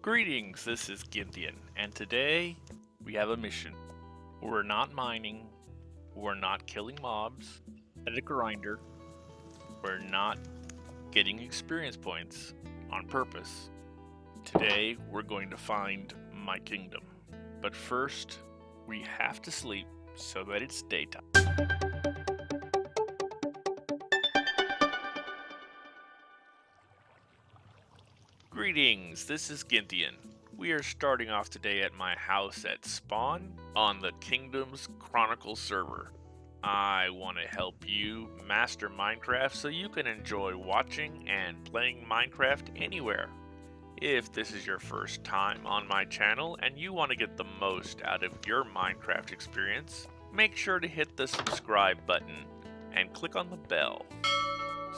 Greetings, this is Gynthian, and today we have a mission. We're not mining, we're not killing mobs at a grinder, we're not getting experience points on purpose. Today we're going to find my kingdom. But first, we have to sleep so that it's daytime. Greetings, this is Gynthian. We are starting off today at my house at Spawn on the Kingdoms Chronicle server. I want to help you master Minecraft so you can enjoy watching and playing Minecraft anywhere. If this is your first time on my channel and you want to get the most out of your Minecraft experience, make sure to hit the subscribe button and click on the bell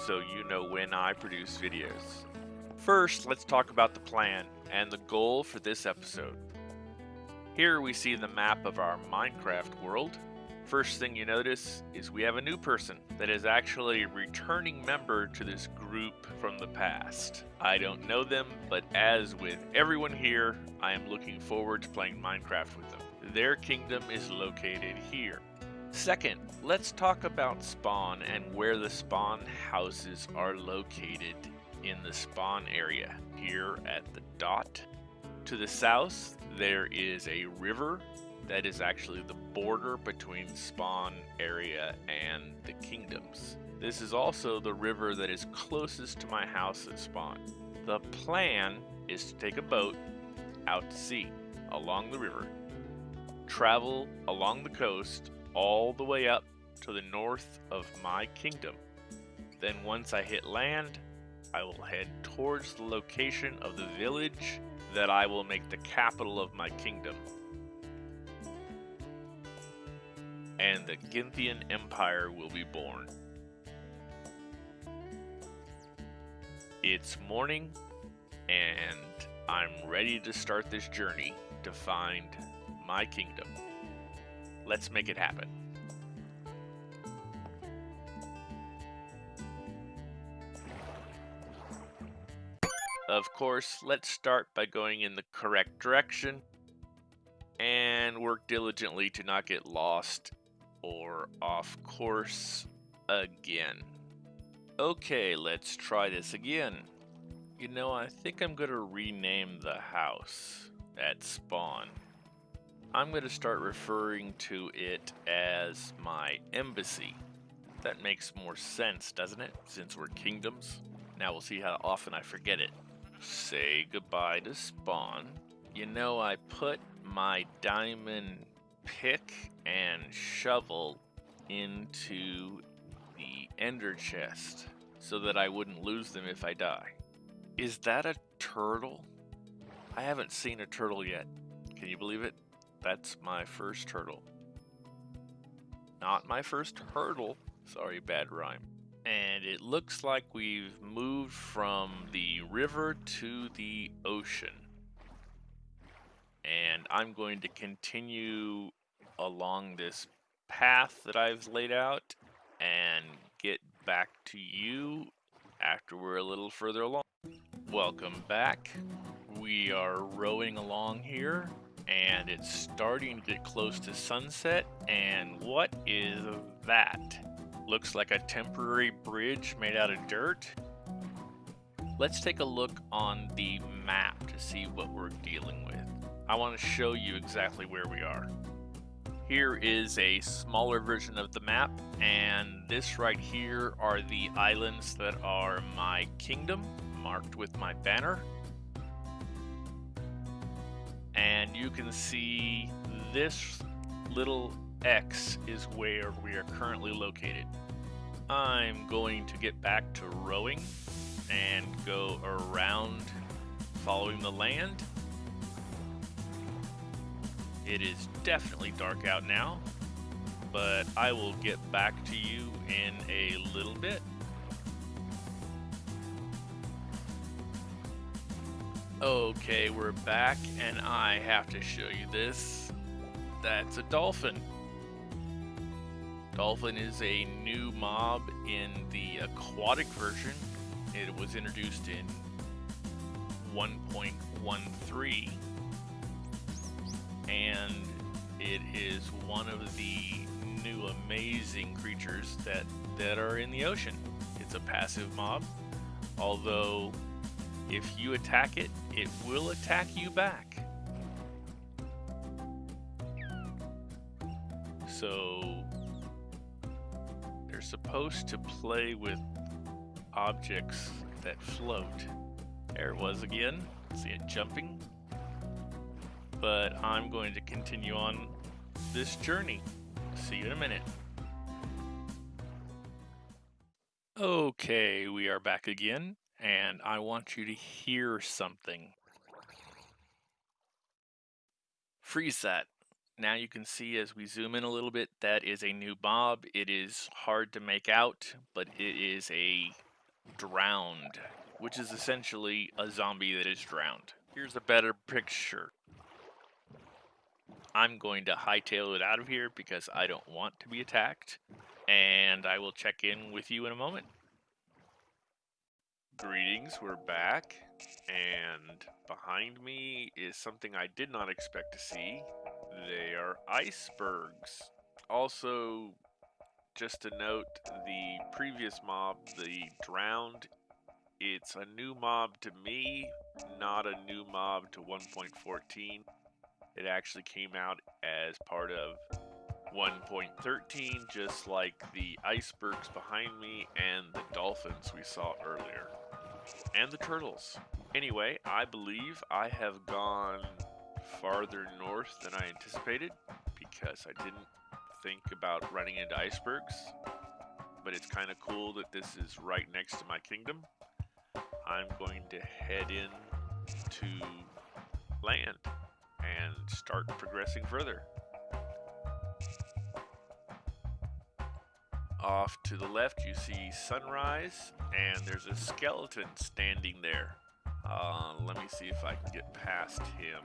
so you know when I produce videos. First, let's talk about the plan and the goal for this episode. Here we see the map of our Minecraft world. First thing you notice is we have a new person that is actually a returning member to this group from the past. I don't know them, but as with everyone here, I am looking forward to playing Minecraft with them. Their kingdom is located here. Second, let's talk about spawn and where the spawn houses are located in the spawn area here at the dot. To the south, there is a river that is actually the border between spawn area and the kingdoms. This is also the river that is closest to my house at spawn. The plan is to take a boat out to sea along the river, travel along the coast all the way up to the north of my kingdom. Then once I hit land, I will head towards the location of the village that I will make the capital of my kingdom. And the Gynthian Empire will be born. It's morning, and I'm ready to start this journey to find my kingdom. Let's make it happen. Of course, let's start by going in the correct direction and work diligently to not get lost or off course again. Okay, let's try this again. You know, I think I'm going to rename the house at spawn. I'm going to start referring to it as my embassy. That makes more sense, doesn't it? Since we're kingdoms. Now we'll see how often I forget it say goodbye to spawn. You know, I put my diamond pick and shovel into the ender chest so that I wouldn't lose them if I die. Is that a turtle? I haven't seen a turtle yet. Can you believe it? That's my first turtle. Not my first hurdle. Sorry, bad rhyme and it looks like we've moved from the river to the ocean. And I'm going to continue along this path that I've laid out and get back to you after we're a little further along. Welcome back. We are rowing along here and it's starting to get close to sunset and what is that? Looks like a temporary bridge made out of dirt. Let's take a look on the map to see what we're dealing with. I want to show you exactly where we are. Here is a smaller version of the map, and this right here are the islands that are my kingdom, marked with my banner. And you can see this little X is where we are currently located. I'm going to get back to rowing and go around following the land. It is definitely dark out now, but I will get back to you in a little bit. Okay, we're back, and I have to show you this. That's a dolphin. Dolphin is a new mob in the aquatic version. It was introduced in 1.13 and it is one of the new amazing creatures that that are in the ocean. It's a passive mob, although if you attack it, it will attack you back. So supposed to play with objects that float. There it was again. See it jumping. But I'm going to continue on this journey. See you in a minute. Okay, we are back again, and I want you to hear something. Freeze that. Now you can see as we zoom in a little bit, that is a new mob. It is hard to make out, but it is a drowned, which is essentially a zombie that is drowned. Here's a better picture. I'm going to hightail it out of here because I don't want to be attacked. And I will check in with you in a moment. Greetings, we're back. And behind me is something I did not expect to see. They are icebergs. Also, just to note, the previous mob, the drowned, it's a new mob to me, not a new mob to 1.14. It actually came out as part of 1.13, just like the icebergs behind me and the dolphins we saw earlier. And the turtles. Anyway, I believe I have gone farther north than I anticipated because I didn't think about running into icebergs. But it's kind of cool that this is right next to my kingdom. I'm going to head in to land and start progressing further. Off to the left you see sunrise and there's a skeleton standing there. Uh, let me see if I can get past him.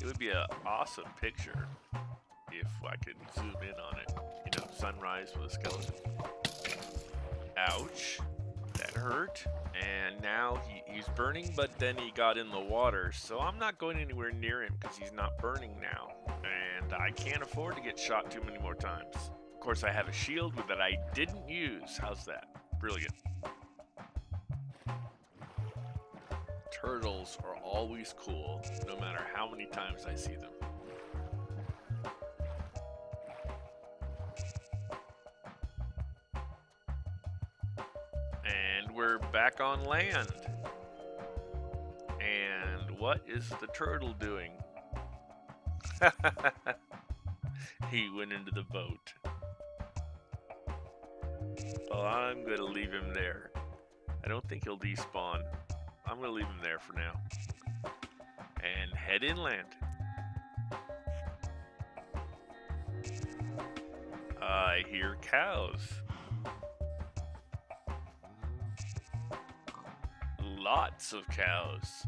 It would be an awesome picture if I could zoom in on it. You know, sunrise with a skeleton. Ouch. That hurt. And now he, he's burning, but then he got in the water. So I'm not going anywhere near him because he's not burning now. And I can't afford to get shot too many more times. Of course, I have a shield that I didn't use. How's that? Brilliant. Turtles are always cool, no matter how many times I see them. And we're back on land. And what is the turtle doing? he went into the boat. Well, I'm going to leave him there. I don't think he'll despawn. I'm going to leave him there for now. And head inland. I hear cows. Lots of cows.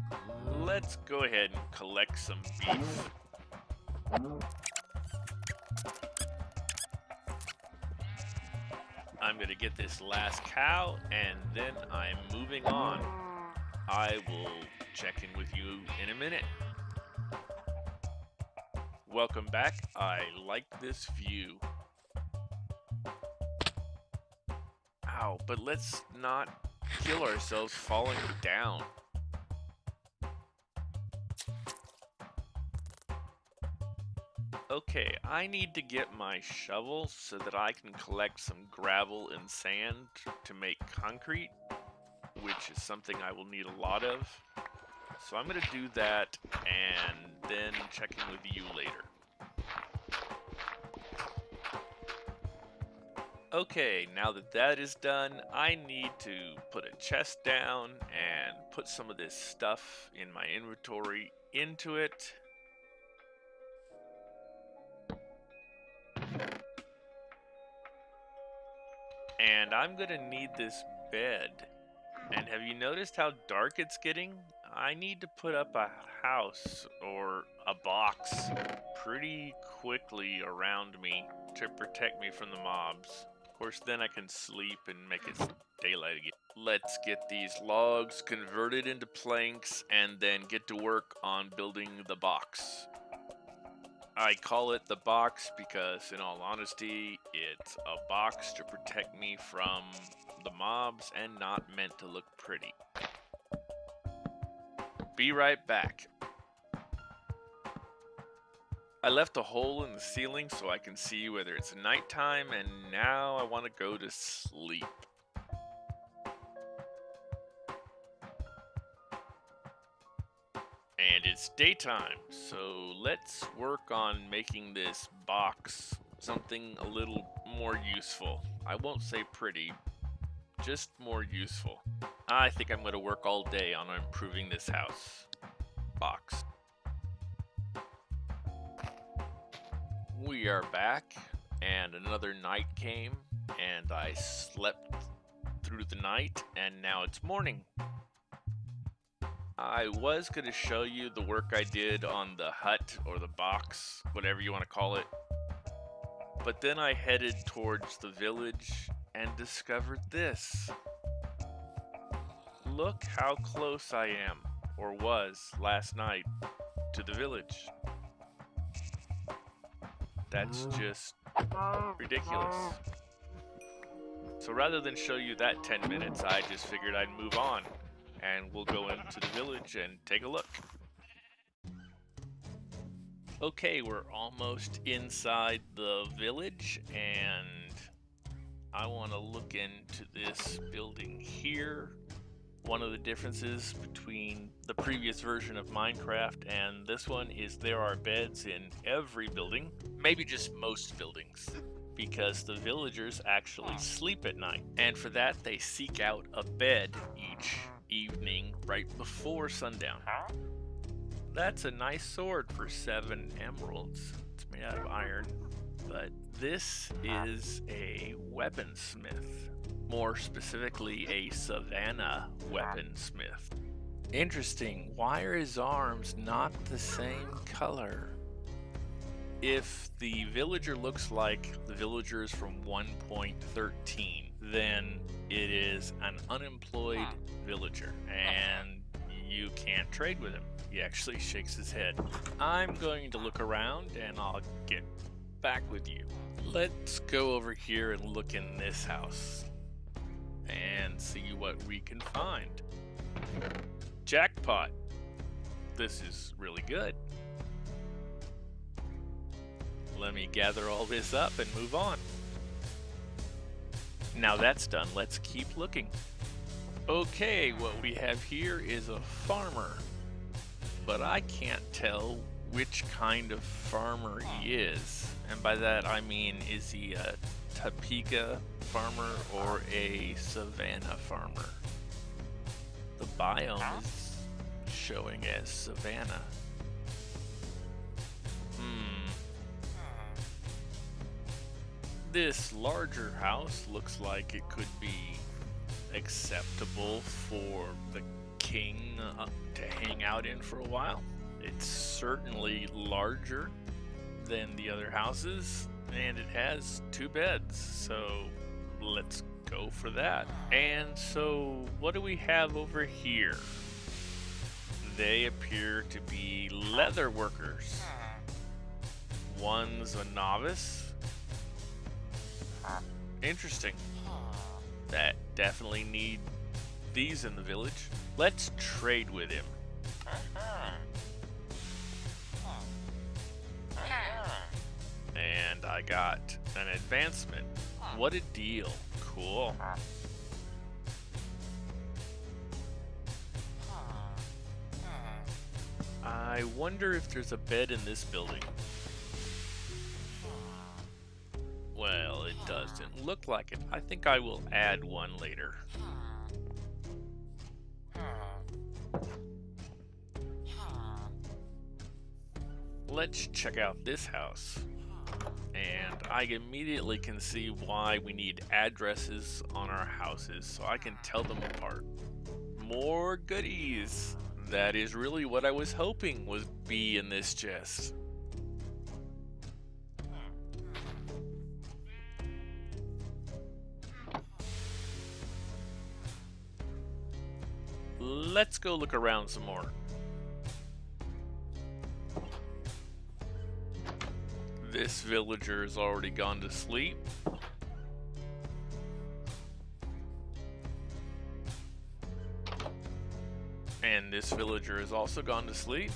Let's go ahead and collect some beef. I'm to get this last cow and then I'm moving on. I will check in with you in a minute. Welcome back. I like this view. Ow, but let's not kill ourselves falling down. Okay, I need to get my shovel so that I can collect some gravel and sand to make concrete, which is something I will need a lot of. So I'm going to do that and then check in with you later. Okay, now that that is done, I need to put a chest down and put some of this stuff in my inventory into it. And I'm gonna need this bed. And have you noticed how dark it's getting? I need to put up a house or a box pretty quickly around me to protect me from the mobs. Of course, then I can sleep and make it daylight again. Let's get these logs converted into planks and then get to work on building the box. I call it the box because, in all honesty, it's a box to protect me from the mobs and not meant to look pretty. Be right back. I left a hole in the ceiling so I can see whether it's nighttime and now I want to go to sleep. And it's daytime, so let's work on making this box something a little more useful. I won't say pretty, just more useful. I think I'm going to work all day on improving this house. Box. We are back, and another night came, and I slept through the night, and now it's morning. I was going to show you the work I did on the hut or the box, whatever you want to call it. But then I headed towards the village and discovered this. Look how close I am, or was last night, to the village. That's mm. just ridiculous. So rather than show you that 10 minutes, I just figured I'd move on. And we'll go into the village and take a look. Okay, we're almost inside the village and I want to look into this building here. One of the differences between the previous version of Minecraft and this one is there are beds in every building, maybe just most buildings, because the villagers actually sleep at night. And for that, they seek out a bed each evening right before sundown. That's a nice sword for seven emeralds. It's made out of iron, but this ah. is a weaponsmith. More specifically, a savannah weaponsmith. Interesting. Why are his arms not the same color? If the villager looks like the villagers from 1.13, then it is an unemployed ah. villager and you can't trade with him. He actually shakes his head. I'm going to look around and I'll get back with you. Let's go over here and look in this house and see what we can find. Jackpot. This is really good. Let me gather all this up and move on. Now that's done, let's keep looking. Okay, what we have here is a farmer, but I can't tell which kind of farmer he is. And by that I mean, is he a Topeka farmer or a Savannah farmer? The biome is showing as Savannah. Hmm. This larger house looks like it could be acceptable for the king uh, to hang out in for a while. It's certainly larger than the other houses, and it has two beds, so let's go for that. And so, what do we have over here? They appear to be leather workers. One's a novice. Interesting. That definitely need these in the village. Let's trade with him. And I got an advancement. What a deal. Cool. I wonder if there's a bed in this building. Well, it doesn't look like it. I think I will add one later. Let's check out this house. And I immediately can see why we need addresses on our houses so I can tell them apart. More goodies! That is really what I was hoping was be in this chest. Let's go look around some more. This villager has already gone to sleep. And this villager has also gone to sleep.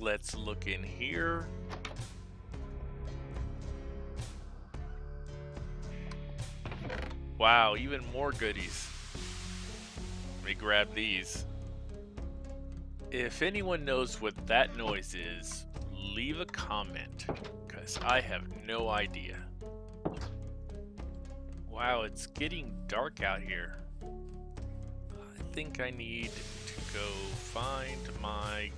Let's look in here. Wow, even more goodies. Let me grab these. If anyone knows what that noise is, leave a comment, because I have no idea. Wow, it's getting dark out here. I think I need to go find my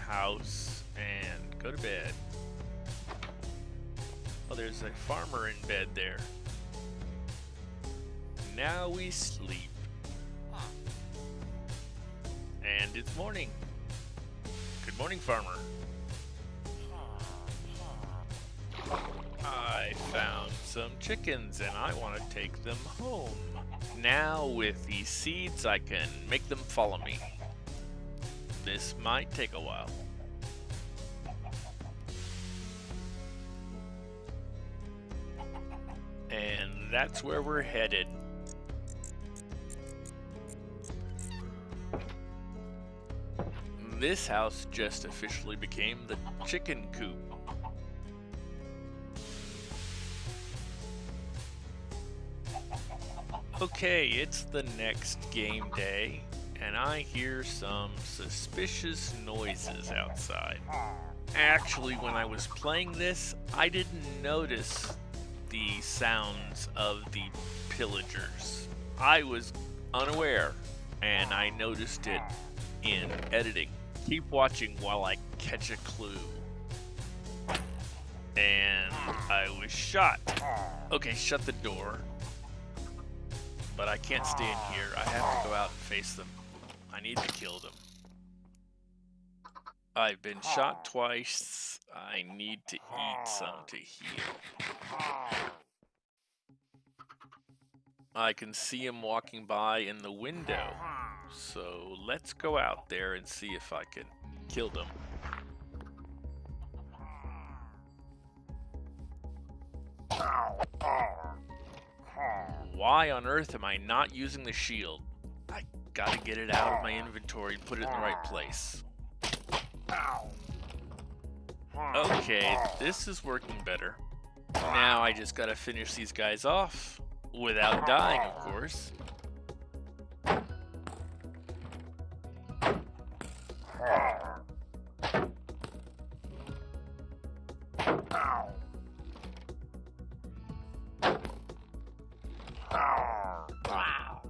house and go to bed. Oh, there's a farmer in bed there. Now we sleep. And it's morning. Good morning, farmer. I found some chickens and I want to take them home. Now with these seeds I can make them follow me. This might take a while. And that's where we're headed. This house just officially became the chicken coop. Okay, it's the next game day, and I hear some suspicious noises outside. Actually, when I was playing this, I didn't notice the sounds of the pillagers. I was unaware, and I noticed it in editing. Keep watching while I catch a clue. And I was shot. Okay, shut the door. But I can't stay in here. I have to go out and face them. I need to kill them. I've been shot twice. I need to eat some to heal. I can see him walking by in the window. So let's go out there and see if I can kill them. Why on earth am I not using the shield? I gotta get it out of my inventory and put it in the right place. Okay, this is working better. Now I just gotta finish these guys off. Without dying, of course.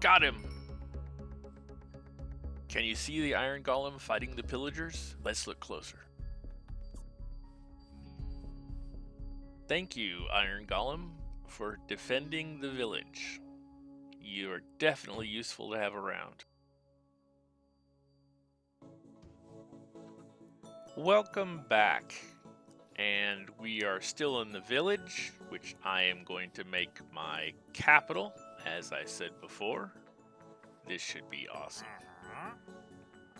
Got him! Can you see the Iron Golem fighting the pillagers? Let's look closer. Thank you, Iron Golem, for defending the village. You are definitely useful to have around. Welcome back. And we are still in the village, which I am going to make my capital, as I said before. This should be awesome. Uh-huh.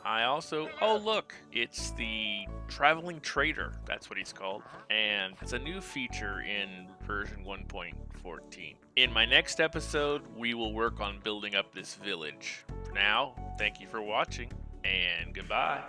I also, oh look, it's the Traveling Trader, that's what he's called. And it's a new feature in version 1.14. In my next episode, we will work on building up this village. For now, thank you for watching, and goodbye.